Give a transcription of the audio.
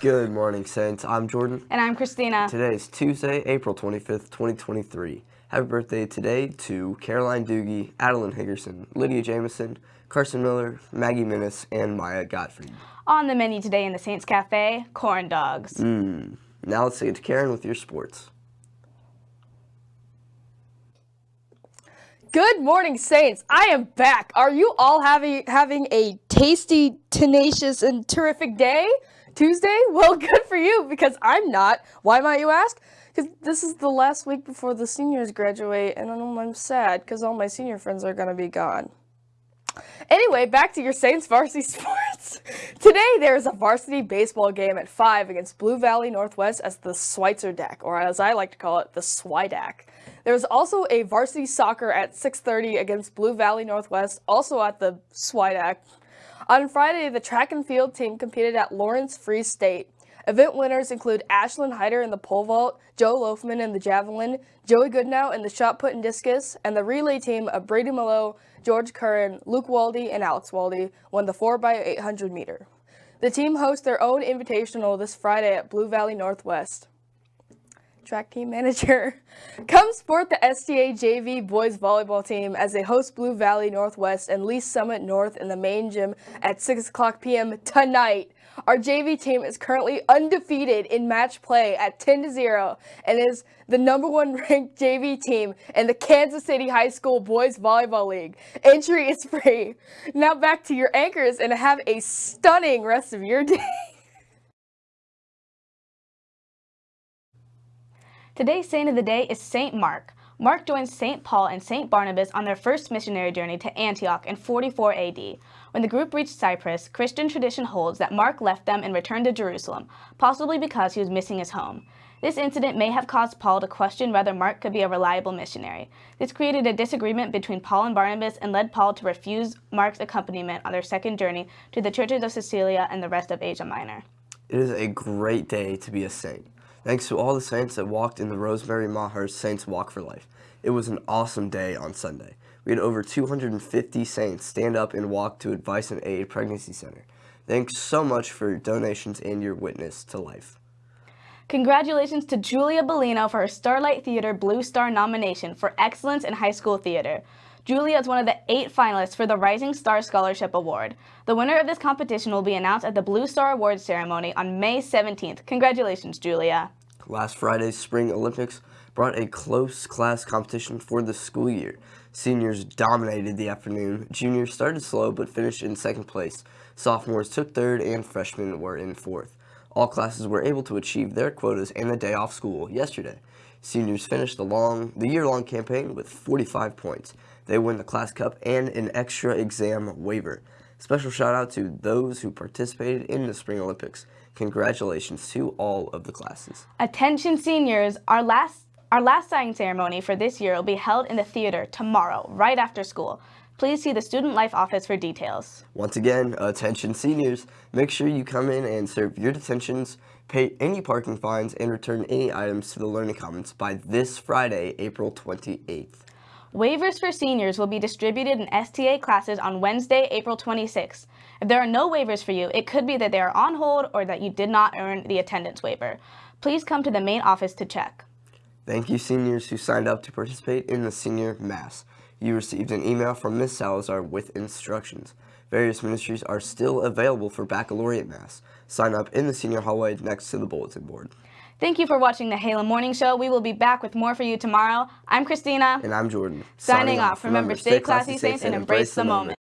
Good morning, Saints. I'm Jordan. And I'm Christina. Today is Tuesday, April 25th, 2023. Happy birthday today to Caroline Doogie, Adeline Higgerson, Lydia Jameson, Carson Miller, Maggie Minnis, and Maya Gottfried. On the menu today in the Saints Cafe, corn dogs. Mmm. Now let's get to Karen with your sports. Good morning, Saints. I am back. Are you all having having a tasty, tenacious, and terrific day? Tuesday? Well, good for you because I'm not. Why might you ask? Because this is the last week before the seniors graduate, and I'm sad because all my senior friends are gonna be gone. Anyway, back to your Saints varsity sports. Today there is a varsity baseball game at 5 against Blue Valley Northwest as the Schweitzer Deck, or as I like to call it, the Swidac. There's also a varsity soccer at 6.30 against Blue Valley Northwest, also at the Swidac. On Friday, the track and field team competed at Lawrence Free State. Event winners include Ashlyn Hyder in the pole vault, Joe Loafman in the javelin, Joey Goodnow in the shot put and discus, and the relay team of Brady Malo, George Curran, Luke Waldy, and Alex Waldy won the 4x800 meter. The team hosts their own invitational this Friday at Blue Valley Northwest track team manager. Come support the STA JV boys volleyball team as they host Blue Valley Northwest and Lee Summit North in the main gym at 6 o'clock p.m. tonight. Our JV team is currently undefeated in match play at 10 to 0 and is the number one ranked JV team in the Kansas City High School Boys Volleyball League. Entry is free. Now back to your anchors and have a stunning rest of your day. Today's saint of the day is St. Mark. Mark joined St. Paul and St. Barnabas on their first missionary journey to Antioch in 44 AD. When the group reached Cyprus, Christian tradition holds that Mark left them and returned to Jerusalem, possibly because he was missing his home. This incident may have caused Paul to question whether Mark could be a reliable missionary. This created a disagreement between Paul and Barnabas and led Paul to refuse Mark's accompaniment on their second journey to the churches of Cilicia and the rest of Asia Minor. It is a great day to be a saint. Thanks to all the saints that walked in the Rosemary Maher's Saints Walk for Life. It was an awesome day on Sunday. We had over 250 saints stand up and walk to Advice and Aid Pregnancy Center. Thanks so much for your donations and your witness to life. Congratulations to Julia Bellino for her Starlight Theater Blue Star nomination for Excellence in High School Theater. Julia is one of the eight finalists for the Rising Star Scholarship Award. The winner of this competition will be announced at the Blue Star Awards ceremony on May 17th. Congratulations, Julia. Last Friday's Spring Olympics brought a close class competition for the school year. Seniors dominated the afternoon. Juniors started slow but finished in second place. Sophomores took third and freshmen were in fourth. All classes were able to achieve their quotas and the day off school yesterday. Seniors finished the long, the year-long campaign with 45 points. They win the class cup and an extra exam waiver. Special shout out to those who participated in the Spring Olympics. Congratulations to all of the classes. Attention seniors, our last our last signing ceremony for this year will be held in the theater tomorrow, right after school. Please see the Student Life Office for details. Once again, attention seniors, make sure you come in and serve your detentions, pay any parking fines, and return any items to the Learning Commons by this Friday, April 28th. Waivers for seniors will be distributed in STA classes on Wednesday, April 26th. If there are no waivers for you, it could be that they are on hold or that you did not earn the attendance waiver. Please come to the main office to check. Thank you seniors who signed up to participate in the senior mass. You received an email from Ms. Salazar with instructions. Various ministries are still available for baccalaureate mass. Sign up in the senior hallway next to the bulletin board. Thank you for watching the Halo Morning Show. We will be back with more for you tomorrow. I'm Christina. And I'm Jordan. Signing, Signing off. Remember, stay classy, saints, and embrace the moment.